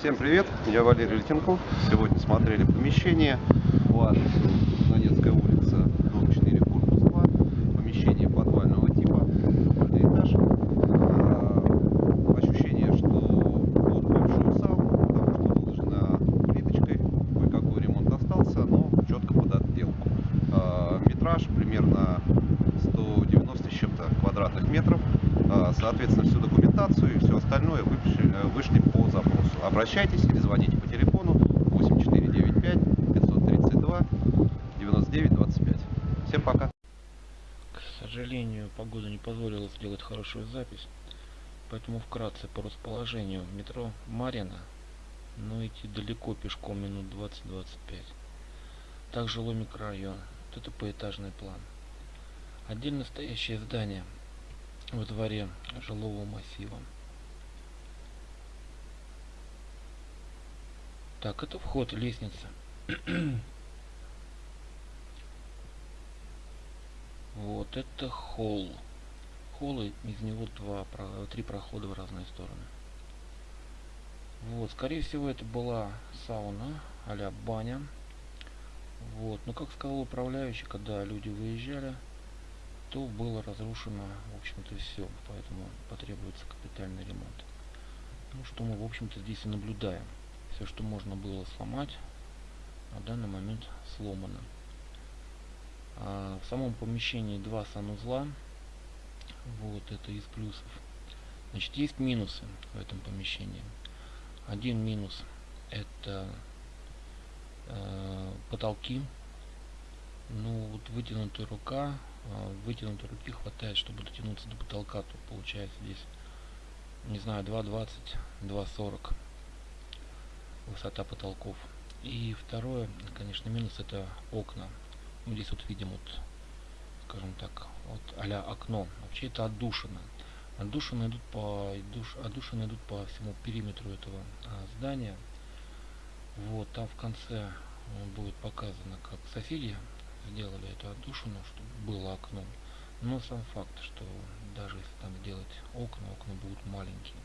Всем привет, я Валерий Летенков. Сегодня смотрели помещение по адресу Донецкая улица, Соответственно, всю документацию и все остальное вышли, вышли по запросу. Обращайтесь или звоните по телефону 8495 532 99 25. Всем пока. К сожалению, погода не позволила сделать хорошую запись, поэтому вкратце по расположению метро Марина, но идти далеко пешком минут 20-25. Так жилой микрорайон, вот это поэтажный план. Отдельно стоящее здание во дворе жилого массива. Так, это вход, лестница. Вот это холл. Холл, из него два, три прохода в разные стороны. Вот, скорее всего, это была сауна, а баня. Вот, но как сказал управляющий, когда люди выезжали, то было разрушено, в общем-то, все, поэтому потребуется капитальный ремонт. Ну, что мы, в общем-то, здесь и наблюдаем. Все, что можно было сломать, на данный момент сломано. А, в самом помещении два санузла. Вот это из плюсов. Значит, есть минусы в этом помещении. Один минус это э, потолки. Ну, вот вытянутая рука, вытянутой руки хватает, чтобы дотянуться до потолка, то получается здесь, не знаю, 2,20, 2,40 высота потолков. И второе, конечно, минус это окна. Мы здесь вот видим вот, скажем так, вот а окно. Вообще это отдушина. Отдушины идут по душ, отдушины идут по всему периметру этого а, здания. Вот, там в конце э, будет показано, как соседи сделали эту отдушину, чтобы было окно. Но сам факт, что даже если там сделать окна, окна будут маленькие.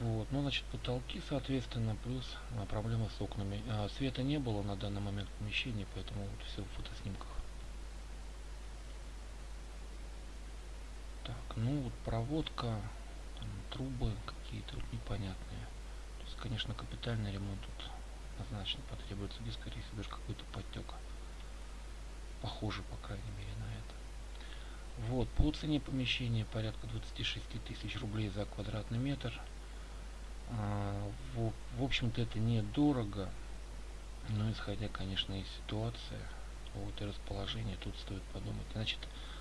Вот, ну, значит, потолки, соответственно, плюс а, проблема с окнами. А, света не было на данный момент в помещении, поэтому вот все в фотоснимках. Так, ну вот проводка, там, трубы какие-то вот непонятные. То есть, конечно, капитальный ремонт тут однозначно потребуется. Здесь, скорее всего, даже какой-то подтек. Похоже, по крайней мере, на это. Вот, по цене помещения порядка 26 тысяч рублей за квадратный метр. А, в, в общем-то это недорого, но исходя, конечно, из ситуации, вот и расположения, тут стоит подумать. Значит,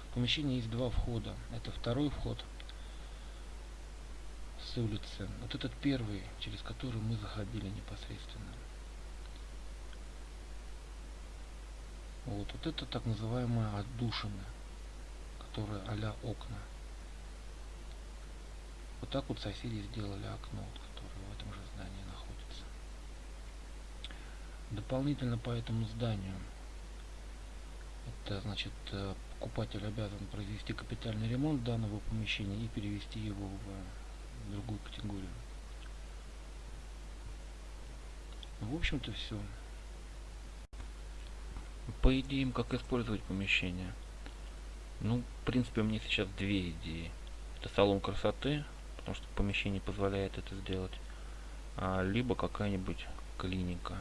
в помещении есть два входа. Это второй вход с улицы. Вот этот первый, через который мы заходили непосредственно. Вот, вот это так называемая отдушина, которая а окна. Вот так вот соседи сделали окно, вот, которое в этом же здании находится. Дополнительно по этому зданию, это значит, э, покупатель обязан произвести капитальный ремонт данного помещения и перевести его в другую категорию. В общем-то все. По идеям, как использовать помещение. Ну, в принципе, у меня сейчас две идеи. Это салон красоты, потому что помещение позволяет это сделать, а, либо какая-нибудь клиника.